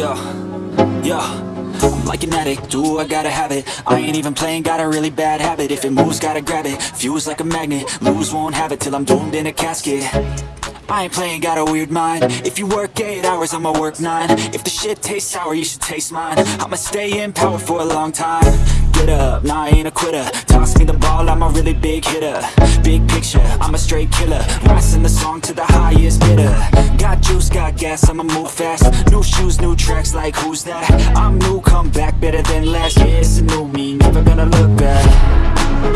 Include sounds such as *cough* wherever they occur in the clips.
Let's. Yo. I'm like an addict, do I gotta have it? I ain't even playing, got a really bad habit. If it moves, gotta grab it, fuse like a magnet Lose, won't have it till I'm doomed in a casket. I ain't playing, got a weird mind. If you work 8 hours, I'ma work 9 If the shit tastes sour, you should taste mine. I'ma stay in power for a long time. Get up, nah, I ain't a quitter Toss me the ball, I'm a really big hitter. Big picture, I'm a straight killer. Rising the song to the highest bidder. Got juice, got gas, I'ma move fast. New shoes, new tracks, like who's that? I'm new, come back, better than last Yeah, it's a new me, never gonna look back.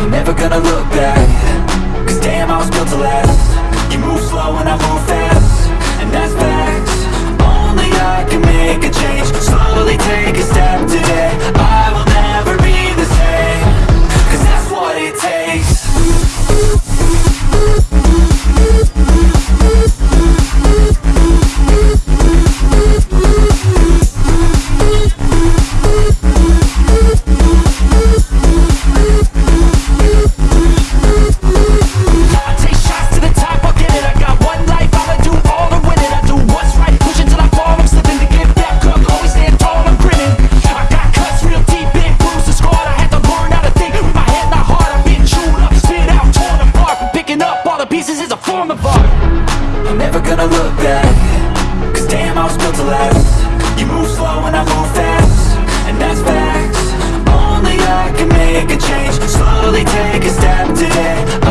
Never gonna look back. Cause damn, I was built to last. You move slow and I move fast. And that's facts. Only I can make a change. Slowly take a step today. I pieces is a form of art. I'm never gonna look back Cause damn, I was built to last. You move slow and I move fast And that's facts. Only I can make a change. Slowly take a step today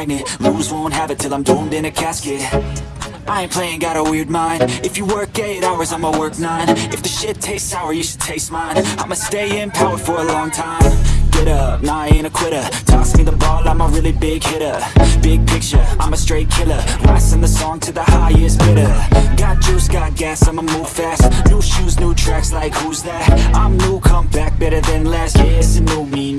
magnet. Lose, won't have it till I'm doomed in a casket. I ain't playing, got a weird mind. If you work 8 hours, I'ma work 9 If the shit tastes sour, you should taste mine. I'ma stay in power for a long time. Get up, nah, I ain't a quitter. Toss me the ball, I'm a really big hitter. Big picture, I'm a straight killer. Rising the song to the highest bidder. Got juice, got gas, I'ma move fast. New shoes, new tracks, like who's that? I'm new, come back, better than last Yeah, it's a new me,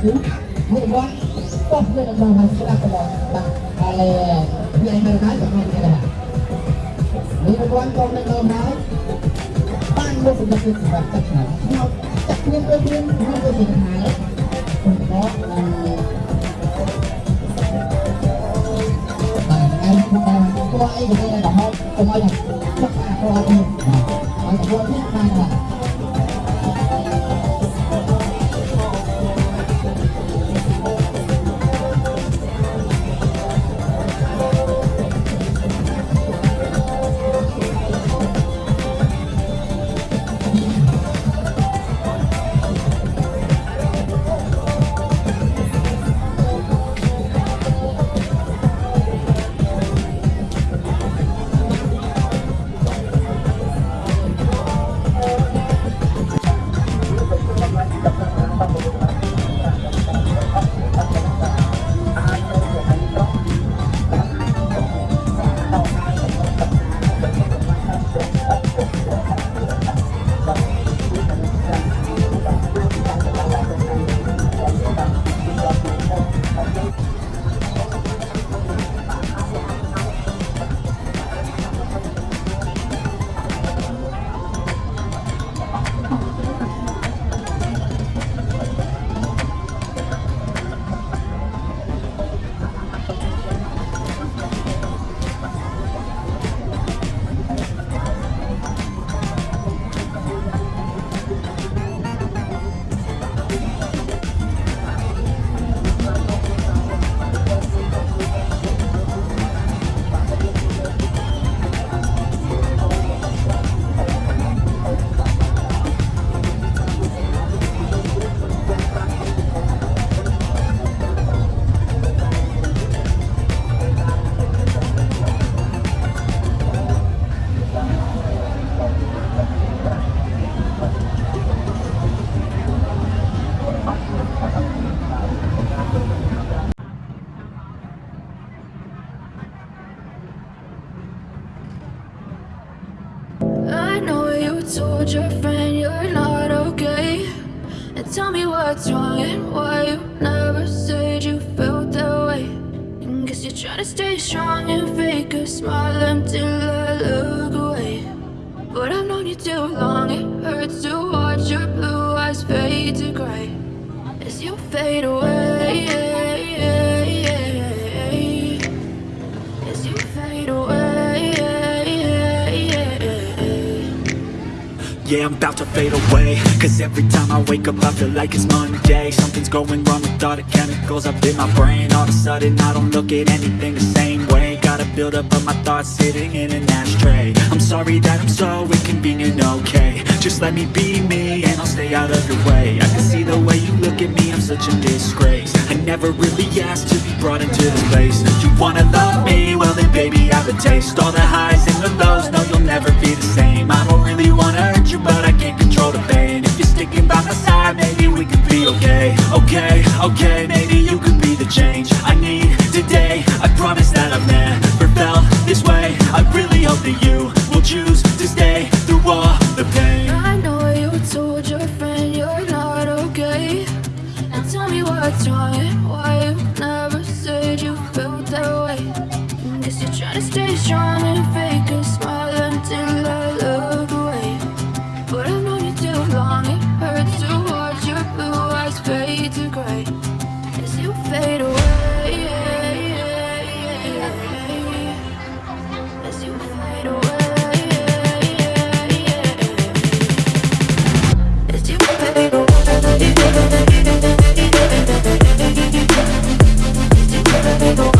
股票 too long, it hurts to watch your blue eyes fade to gray as you fade away. As you fade away. Yeah, I'm about to fade away Cause every time I wake up I feel like it's Monday Something's going wrong with all the chemicals up in my brain All of a sudden I don't look at anything the same Gotta build up of my thoughts sitting in an ashtray. I'm sorry that I'm so inconvenient, okay. Just let me be me and I'll stay out of your way. I can see the way you look at me, I'm such a disgrace. I never really asked to be brought into this place. You wanna love me? Well then baby I have a taste. All the highs and the lows, no you'll never be the same. I don't really wanna hurt you but I can't control the pain. If you're sticking by my side maybe we could be okay. Okay, okay, maybe you could be the change I need today. I promise that I've never felt this way. I really hope that you will choose to stay through all the pain. I know you told your friend you're not okay. Now tell me what's wrong and why you never said you felt that way. Guess you're trying to stay strong and fake a smile I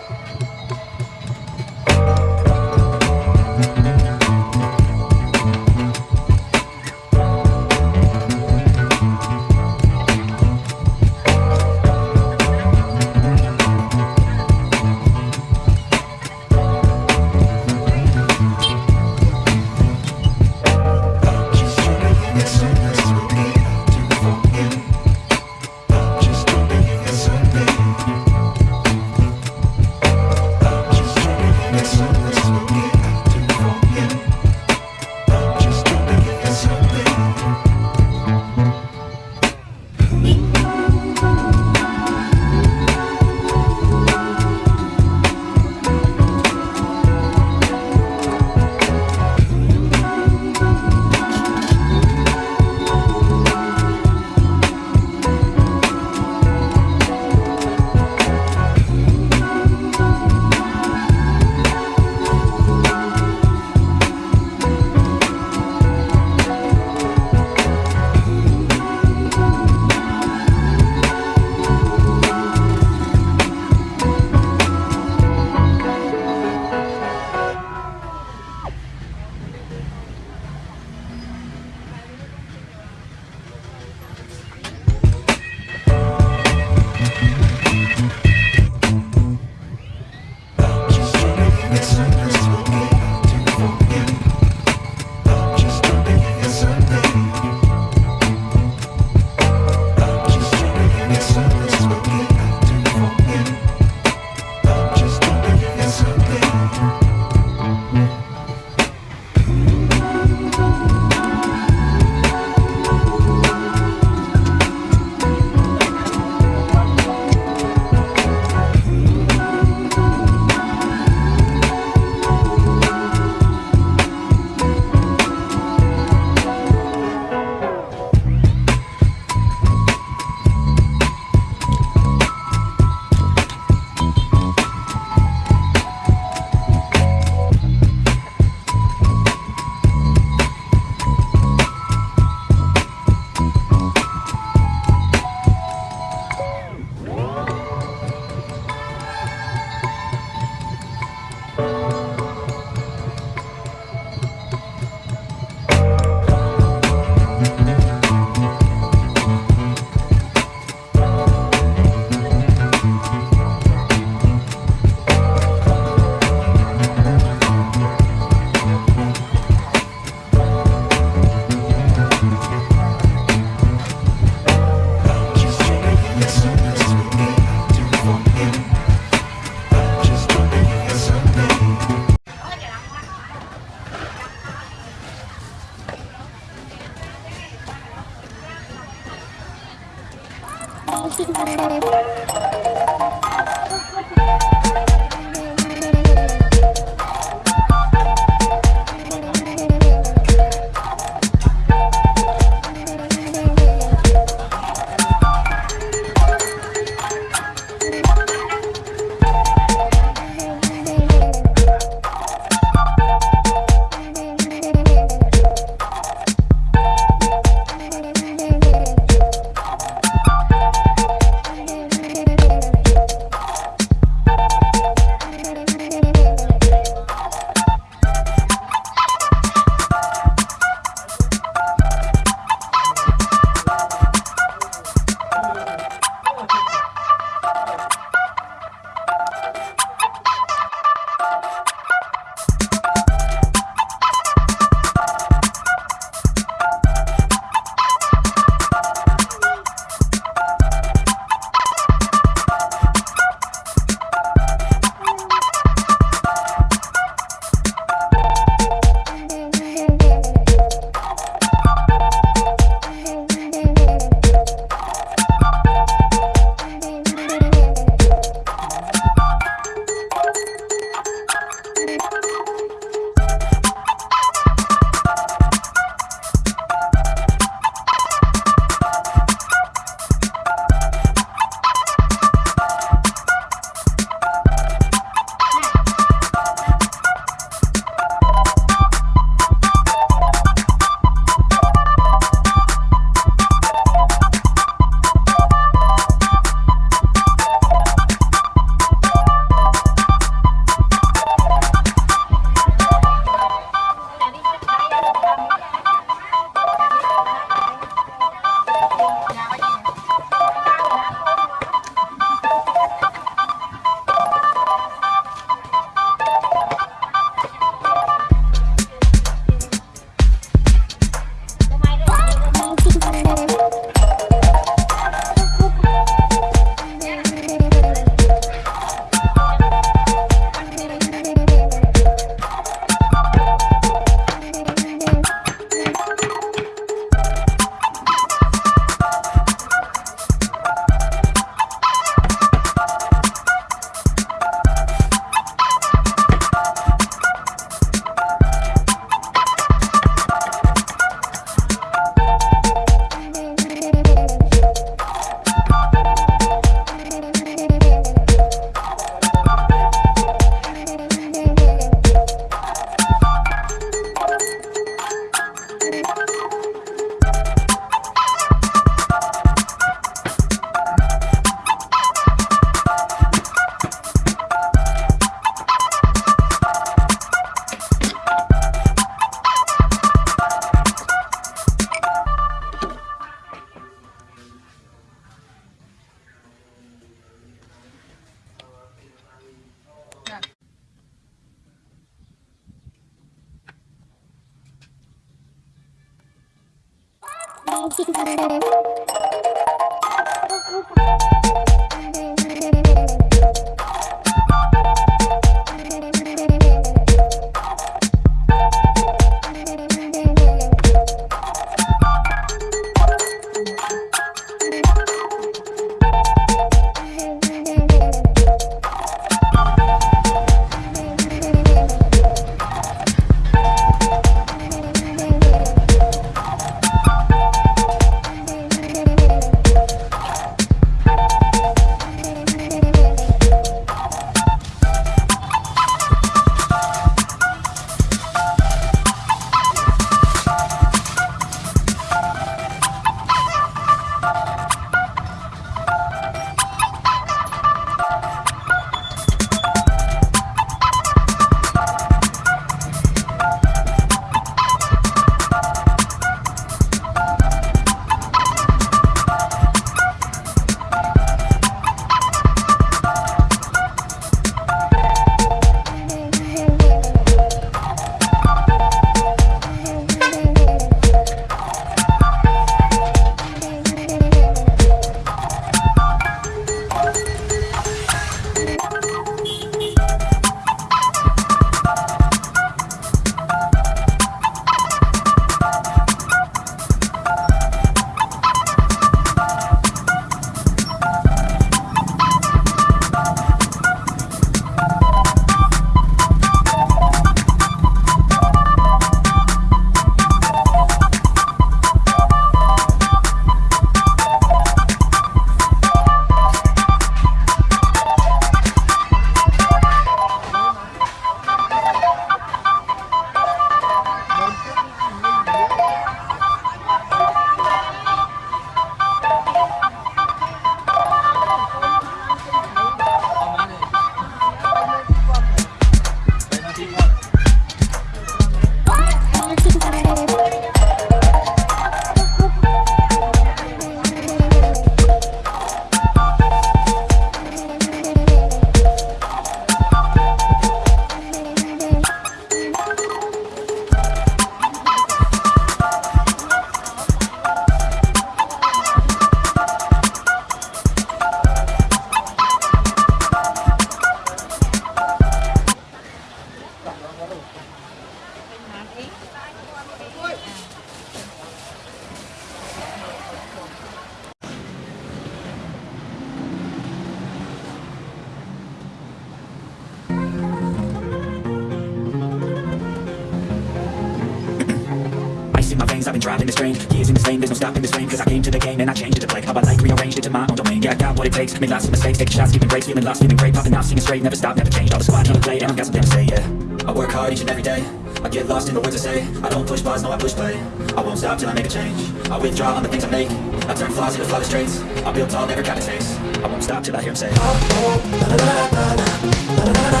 I changed it to play How I like, rearranged it to my own domain Yeah, I got what it takes, made lots of mistakes Taking shots, giving breaks, feeling lost, feeling great Popping out, singing straight, never stop, never changed All the squad, never play, and I've got something to say, yeah I work hard each and every day I get lost in the words I say I don't push pause, no I push play I won't stop till I make a change I withdraw on the things I make I turn flaws into flawless traits I build tall, never cap its face I won't stop till I hear him say Six a.m. and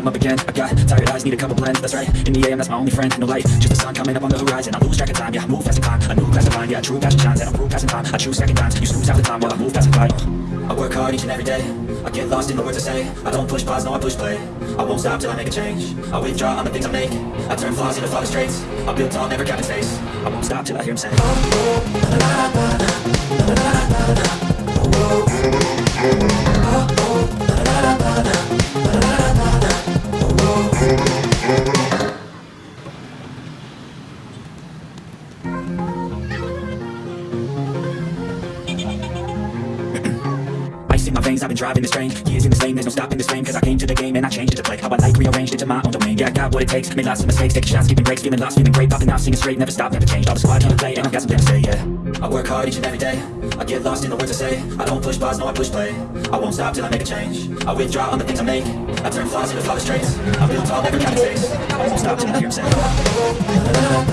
I'm up again. I got tired eyes, need a couple blends. That's right, in the AM, that's my only friend. No light, just the sun coming up on the horizon. I lose track of time, yeah, I move fast and climb A new class of mind, yeah, true passion shines. And I'm proof passing time, I choose second times. You snooze half the time while I move fast and glide I work hard each and every day. I get lost in the words I say. I don't push pause, no I push play. I won't stop till I make a change. I withdraw on the things I make. I turn flaws into flawless traits. I build tall, never cap its face I won't stop till I hear him say in this train Years in this lane, there's no stopping this flame Cause I came to the game and I changed it to play. How I like, rearranged it to my own domain. Yeah, I got what it takes, made lots of mistakes Taking shots, keeping breaks, feeling lost, feeling great Popping off, singing straight, never stop, never change All the squad, on to play, and I've got something to say, yeah. I work hard each and every day. I get lost in the words I say. I don't push pause, no I push play. I won't stop till I make a change. I withdraw on the things I make. I turn flaws into flawless traits. I build tall, never kind of face I won't stop till I hear him say. la la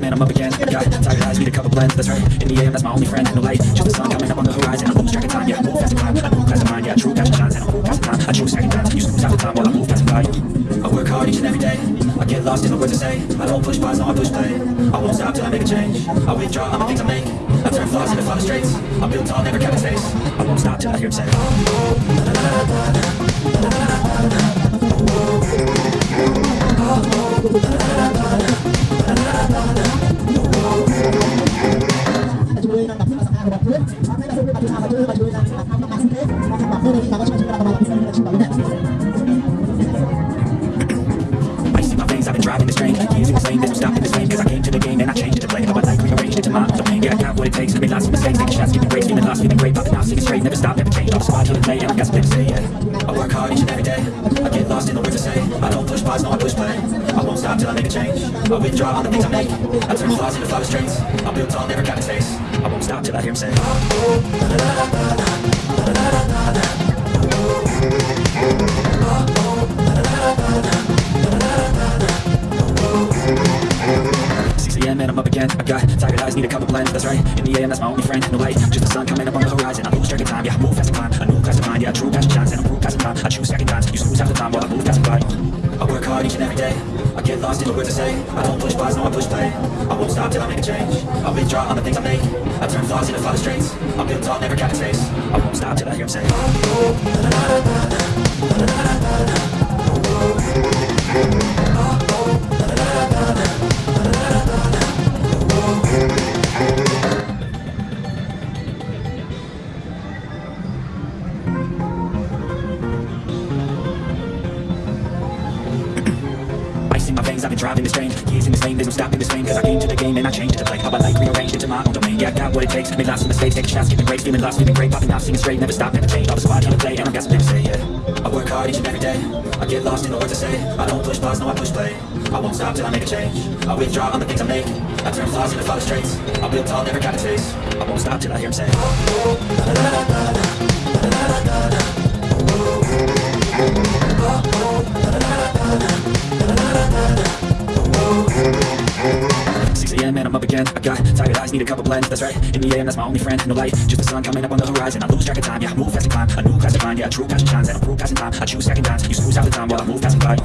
man, I'm up again Got tired eyes, need a couple blends, that's right. In the AM, that's my only friend, no light. Just the sun coming up on the horizon I lose track of time, yeah, I move fast and climb I move the mind, yeah, true passion shines I don't move past the time, I choose second time Use the time time while I move past by I work hard each and every day. I get lost in the words I say. I don't push pause, no, I push play. I won't stop till I make a change. I withdraw all the things I make. I turn flaws into flawless I'm built tall, never kept space I won't stop till I hear him say oh, oh, oh, I work hard each and every day I get lost in the words I say I don't push pause, no I push play won't stop till I make a change I withdraw on the things I make I turn flaws into flawless traits I'm built tall, never got a taste I won't stop till I hear him say and I'm up again. I got tired eyes, need a couple blends. That's right. In the AM, that's my only friend. No light, just the sun coming up on the horizon. I lose track of time. Yeah, I move fast and climb. A new class of mind. Yeah, true passion shines and I'm passing time. I choose second times. You snooze half the time while I move fast and by. I work hard each and every day. Get lost in the words I say. I don't push pause, no I push play. I won't stop till I make a change. I'll withdraw on the things I make. I turn flaws into flawless traits. I'm built tall, never cap a taste. I won't stop till I hear him say. Ice in got what it takes, made lots of mistakes Taking shots, giving great feeling lost, feeling great Popping off, singing straight, never stop, never change. All the squad here to play, and I got something to say, yeah. I work hard each and every day. I get lost in the words I say. I don't push pause, no I push play. I won't stop till I make a change. I withdraw on the things I make. I turn flaws into flawless traits I build tall, never got a taste. I won't stop till I hear him say. a.m. and I'm up again. I got tired eyes, need a couple blends. That's right. In the AM, that's my only friend. No light, just the sun coming up on the horizon. I lose track of time. Yeah, I move fast and climb. A new class of mind. Yeah, true passion shines and I'm passing time. I choose second times. You snooze half the time while I move passing by.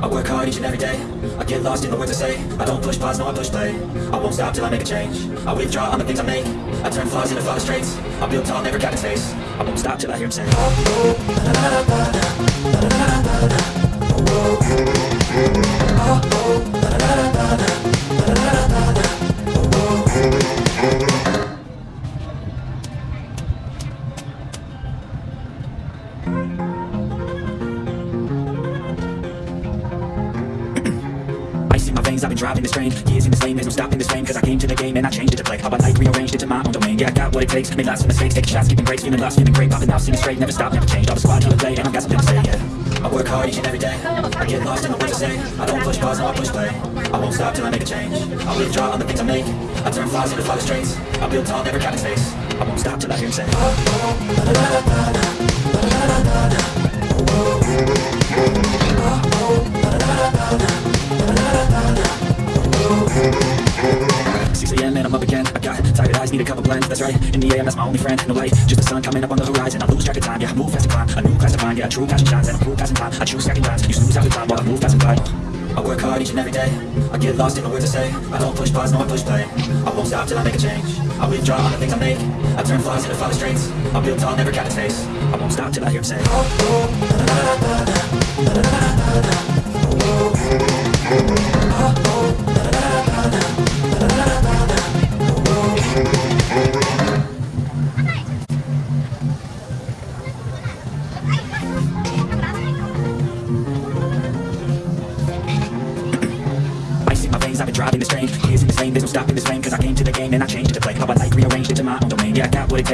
I work hard each and every day. I get lost in the words I say. I don't push pause, no I push play. I won't stop till I make a change. I withdraw on the things I make. I turn flaws into flawless traits. I'm built tall, never got a taste. I won't stop till I hear him say. Ice what it takes, made lots of mistakes Taking shots, giving breaks, feeling lost, feeling great Popping off, singing straight, never stop, never change All the squad to play, and I got something to say, yeah I work hard each and every day I get lost in the words I say I don't push pause, no I push play I won't stop till I make a change I'll withdraw on the things I make I turn flaws into flawless traits I build tall, never a taste I won't stop till I hear him say Six tired eyes, need a couple blends. That's right. In the AM, that's my only friend. No light, just the sun coming up on the horizon. I lose track of time. Yeah, I move fast and climb. A new class of mind. Yeah, true passion shines and I'm passing time. I choose second times. You snooze half the time while I move fast and by. I work hard each and every day. I get lost in the words I say. I don't push pause, no I push play. I won't stop till I make a change. I withdraw on the things I make. I turn flaws into flawless traits. I'm built tall, never got a taste. I won't stop till I hear him say. Ice *laughs* in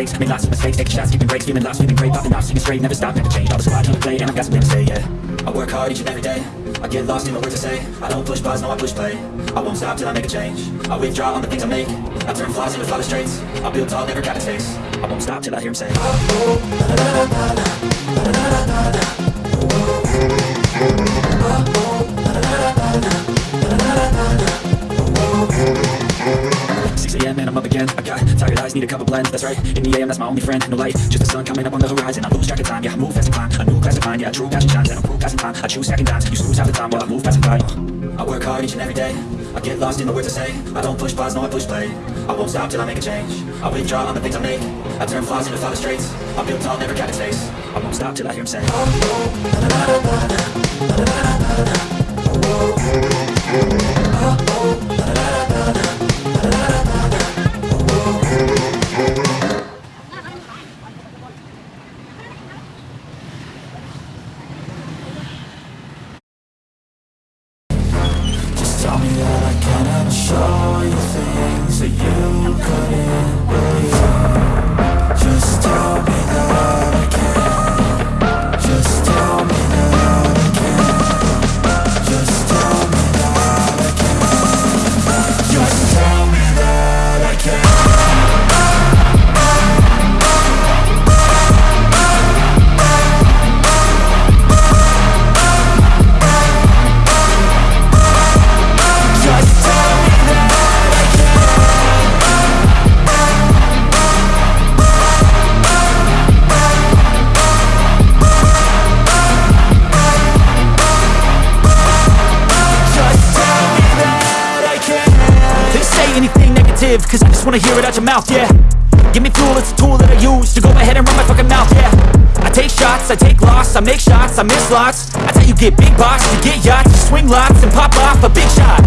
What made lots of mistakes Taking shots, giving breaks, feeling lost, feeling great Popping off, singing straight, never stop, never change All the squad here to play, and I've got something to say, yeah. I work hard each and every day. I get lost in the words I say. I don't push pause, no I push play. I won't stop till I make a change. I withdraw on the things I make. I turn flaws into flawless traits. I build tall, never a taste I won't stop till I hear him say Six a.m. and I'm up again. I got need a couple blends, that's right In the AM, that's my only friend, no light Just the sun coming up on the horizon I lose track of time, yeah, I move fast and climb A new class of mind, yeah, true passion shines And I'm proof passing time, I choose second dimes You snooze half the time while I move fast and by I work hard each and every day I get lost in the words I say I don't push pause, no, I push play I won't stop till I make a change I withdraw on the things I make I turn flaws into flawless traits I build tall, never cap its face I won't stop till I hear him say Just tell it out your mouth, yeah. Give me fuel, it's a tool that I use To go ahead and run my fucking mouth, yeah. I take shots, I take loss, I make shots, I miss lots. That's how you get big boss, you get yachts You swing lots and pop off a big shot.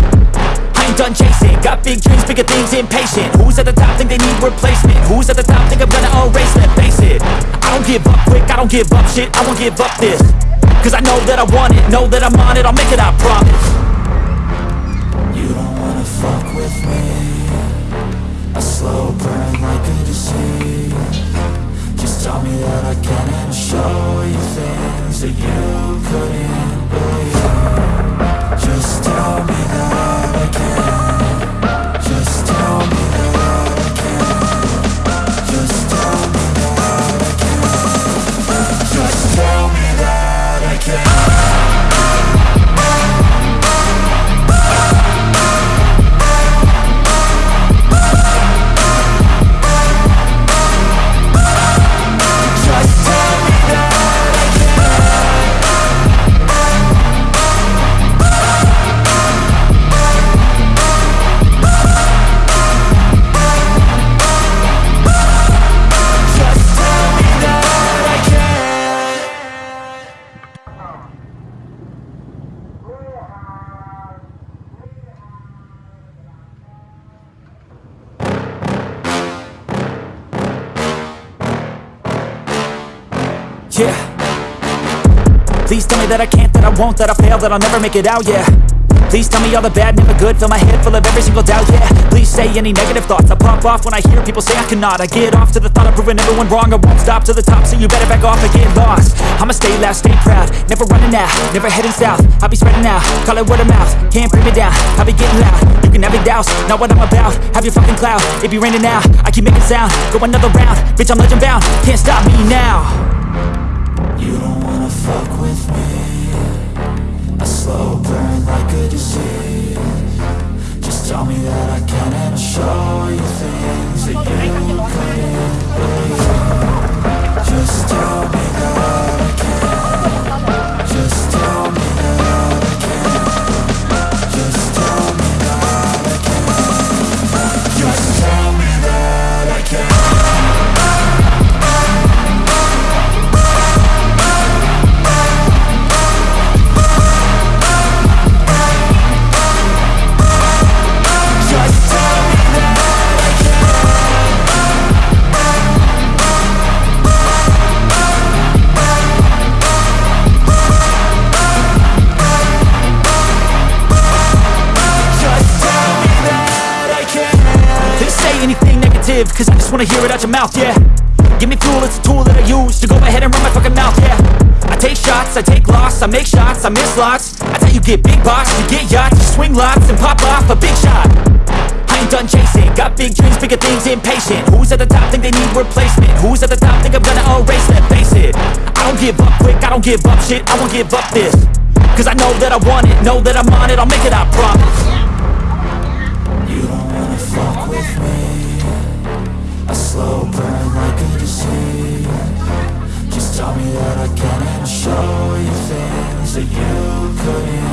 I ain't done chasing, got big dreams, bigger things, impatient. Who's at the top think they need replacement? Who's at the top think I'm gonna erase them? Face it, I don't give up quick, I don't give up shit, I won't give up this. Cause I know that I want it, know that I'm on it, I'll make it, I promise. You don't wanna fuck with me slow burn like a disease. Just tell me that I can and I'll show you things that you couldn't believe. Just tell me that can't, that I fail, that I'll never make it out, yeah. Please tell me all the bad, never good, fill my head full of every single doubt, yeah. Please say any negative thoughts, I pop off when I hear people say I cannot. I get off to the thought of proving everyone wrong, I won't stop to the top, so you better back off and get lost. I'ma stay loud, stay proud, never running out, never heading south. I'll be spreading out, call it word of mouth, can't bring me down, I'll be getting loud. You can have your doubts, not what I'm about, have your fucking cloud. It be raining now, I keep making sound, go another round. Bitch, I'm legend bound, can't stop me now. You don't wanna fuck with me like a disease Just tell me that I can and I'll show you things you wanna hear it out your mouth, yeah. Give me fuel, it's a tool that I use To go ahead and run my fucking mouth, yeah. I take shots, I take loss, I make shots, I miss lots. That's how you get big boss, you get yachts You swing lots and pop off a big shot. I ain't done chasing, got big dreams, bigger things, impatient. Who's at the top think they need replacement? Who's at the top think I'm gonna erase that, Face it, I don't give up quick, I don't give up shit, I won't give up this. Cause I know that I want it, know that I'm on it, I'll make it, I promise. You don't wanna fuck with me Taught me that I can't show you things that you couldn't